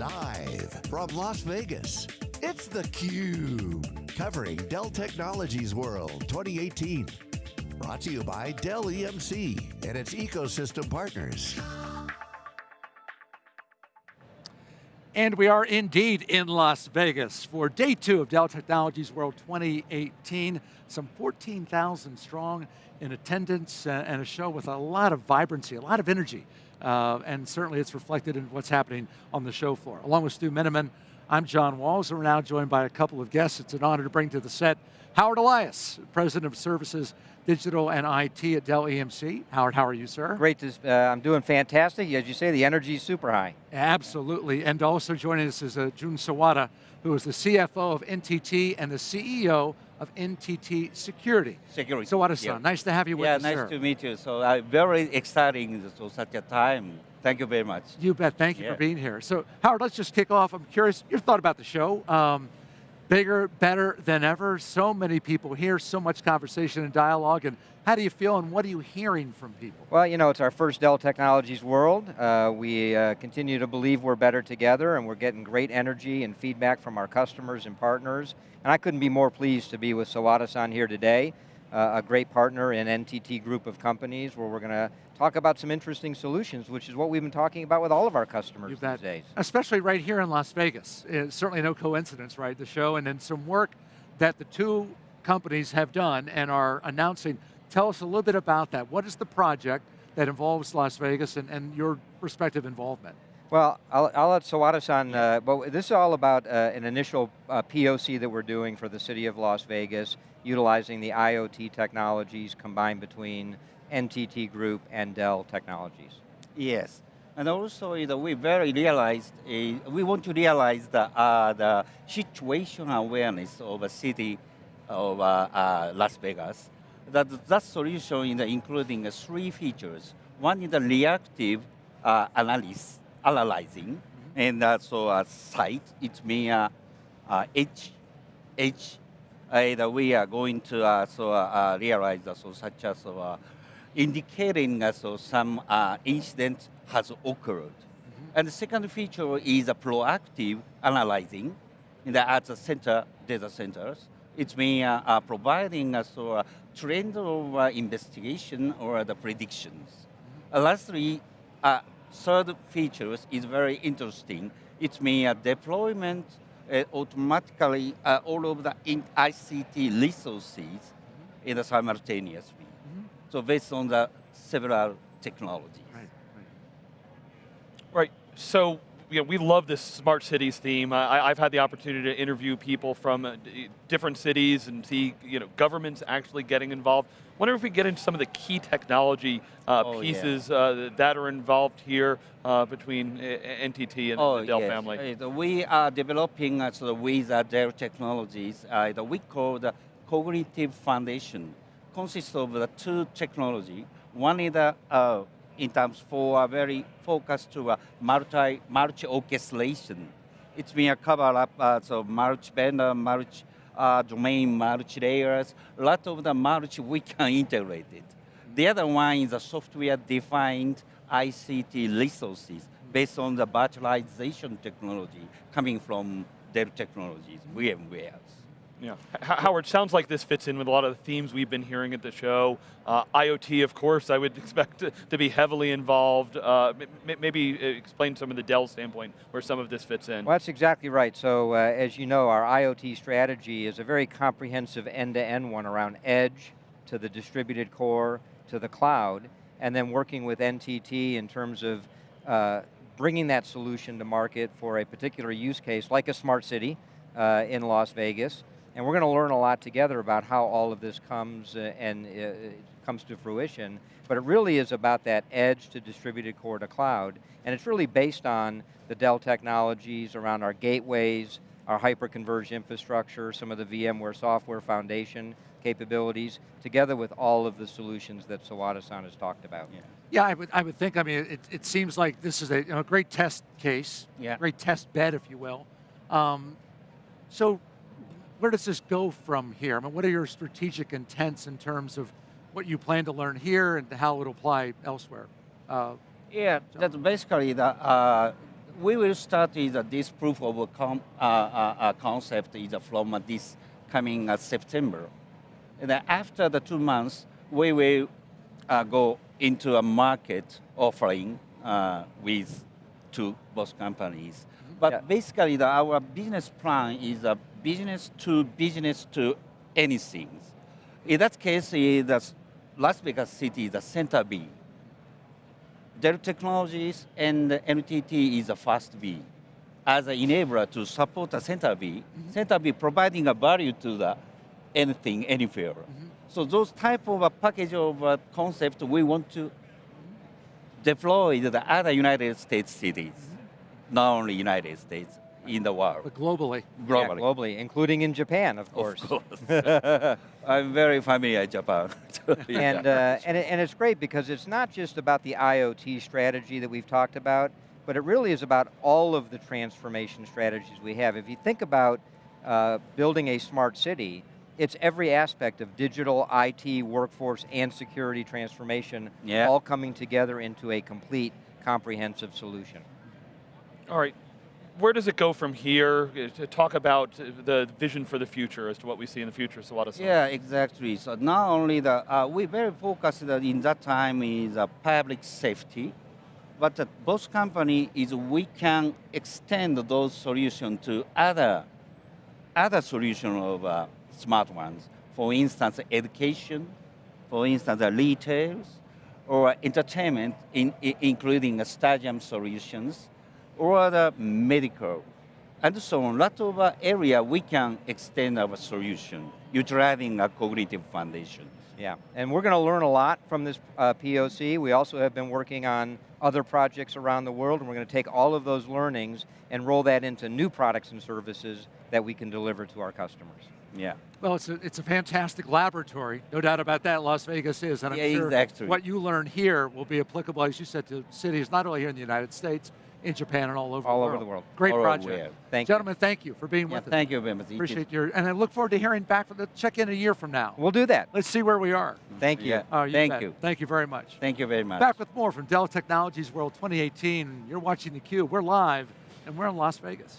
Live from Las Vegas, it's theCUBE. Covering Dell Technologies World 2018. Brought to you by Dell EMC and its ecosystem partners. And we are indeed in Las Vegas for day two of Dell Technologies World 2018. Some 14,000 strong in attendance uh, and a show with a lot of vibrancy, a lot of energy. Uh, and certainly it's reflected in what's happening on the show floor. Along with Stu Miniman, I'm John Walls, and we're now joined by a couple of guests. It's an honor to bring to the set Howard Elias, President of Services Digital and IT at Dell EMC. Howard, how are you, sir? Great, to, uh, I'm doing fantastic. As you say, the energy is super high. Absolutely, and also joining us is uh, Jun Sawada, who is the CFO of NTT and the CEO of NTT Security. Security. Sawada-san, yeah. nice to have you with us. yeah, us, nice sir. to meet you. So uh, very exciting to such a time. Thank you very much. You bet, thank you yeah. for being here. So Howard, let's just kick off. I'm curious, your thought about the show. Um, bigger, better than ever. So many people here, so much conversation and dialogue, and how do you feel and what are you hearing from people? Well, you know, it's our first Dell Technologies World. Uh, we uh, continue to believe we're better together and we're getting great energy and feedback from our customers and partners. And I couldn't be more pleased to be with Sawada-san here today, uh, a great partner in NTT group of companies where we're going to talk about some interesting solutions, which is what we've been talking about with all of our customers these days. Especially right here in Las Vegas. It's certainly no coincidence, right, the show, and then some work that the two companies have done and are announcing Tell us a little bit about that. What is the project that involves Las Vegas and, and your respective involvement? Well, I'll, I'll let Sawada-san, uh, but this is all about uh, an initial uh, POC that we're doing for the city of Las Vegas, utilizing the IoT technologies combined between NTT Group and Dell Technologies. Yes, and also you know, we very realized, uh, we want to realize the, uh, the situation awareness of a city of uh, Las Vegas that, that solution is including three features. One is the reactive uh, analysis, analyzing, mm -hmm. and uh, so a site, it means uh, uh, edge, edge uh, we are going to uh, so, uh, realize uh, so such as uh, indicating uh, so some uh, incident has occurred. Mm -hmm. And the second feature is a proactive analyzing in the, at the center data centers. It's mean uh, uh, providing us a trend of uh, investigation or the predictions. Uh, lastly, uh, third features is very interesting. It's mean uh, deployment automatically all of the ICT resources mm -hmm. in a simultaneously. So based on the several technologies. Right, right. Right, so you know, we love this smart cities theme. I, have had the opportunity to interview people from uh, different cities and see you know, governments actually getting involved. wonder if we get into some of the key technology uh, oh, pieces yeah. uh, that are involved here uh, between uh, NTT and oh, the Dell yes. family. We are developing uh, so with Dell Technologies, that we call the Cognitive Foundation. Consists of the two technology. One is the in terms for a very focused to a multi, multi orchestration. It's been a cover up, uh, so multi vendor, multi uh, domain, multi layers, a lot of the multi we can integrate it. The other one is a software defined ICT resources based on the virtualization technology coming from Dell Technologies, VMware. Yeah, Howard, sounds like this fits in with a lot of the themes we've been hearing at the show. Uh, IoT, of course, I would expect to, to be heavily involved. Uh, maybe uh, explain some of the Dell standpoint where some of this fits in. Well, that's exactly right. So, uh, as you know, our IoT strategy is a very comprehensive end-to-end -end one around edge, to the distributed core, to the cloud, and then working with NTT in terms of uh, bringing that solution to market for a particular use case, like a smart city uh, in Las Vegas, and we're going to learn a lot together about how all of this comes uh, and uh, comes to fruition. But it really is about that edge to distributed core to cloud. And it's really based on the Dell technologies around our gateways, our hyper-converged infrastructure, some of the VMware software foundation capabilities, together with all of the solutions that Sawada-san has talked about. Yeah. yeah, I would, I would think, I mean, it, it seems like this is a you know, great test case, yeah. great test bed, if you will. Um, so where does this go from here? I mean, what are your strategic intents in terms of what you plan to learn here and how it will apply elsewhere? Uh, yeah, that's basically the, uh, we will start with uh, this proof of com, uh, uh, uh, concept is from this coming uh, September. And then after the two months, we will uh, go into a market offering uh, with two both companies. But Yeah. basically, the, our business plan is a business to business to anything. In that case, is the Las Vegas City is the center B. Dell Technologies and NTT is the first B. As an enabler to support the center B, mm-hmm. center B providing a value to the anything, anywhere. Mm-hmm. So those type of a package of a concept we want to deploy to the other United States cities, mm-hmm. not only United States, in the world, But globally. Yeah, globally. globally, including in Japan, of course. Of course. I'm very familiar with Japan. and, uh, and, and it's great because it's not just about the IoT strategy that we've talked about, but it really is about all of the transformation strategies we have. If you think about uh, building a smart city, it's every aspect of digital, IT, workforce, and security transformation Yeah. all coming together into a complete, comprehensive solution. All right. Where does it go from here? Uh, To talk about uh, the vision for the future as to what we see in the future, Sawada-san. Yeah, exactly. So not only the, uh, we very focused in that time is uh, public safety, but uh, both company is we can extend those solutions to other, other solution of uh, smart ones. For instance, education, for instance, uh, retails, or entertainment, in, including stadium solutions, or the medical, and so on. lot of uh, area we can extend our solution utilizing a cognitive foundation. Yeah, and we're going to learn a lot from this uh, POC. We also have been working on other projects around the world, and we're going to take all of those learnings and roll that into new products and services that we can deliver to our customers. Yeah. Well, it's a, it's a fantastic laboratory, no doubt about that. Las Vegas is, and I'm Yeah, sure exactly. what you learn here will be applicable, as you said, to cities not only here in the United States, in Japan, and all over All the over world. the world. Great All project. Thank you. Gentlemen, thank you for being yeah with us. thank you very much. It is- Appreciate your, and I look forward to hearing back from the check in a year from now. We'll do that. Let's see where we are. Thank you. Yeah. Oh, Thank bet. you. Thank you very much. Thank you very much. Back with more from Dell Technologies World 2018. You're watching theCUBE. We're live, and we're in Las Vegas.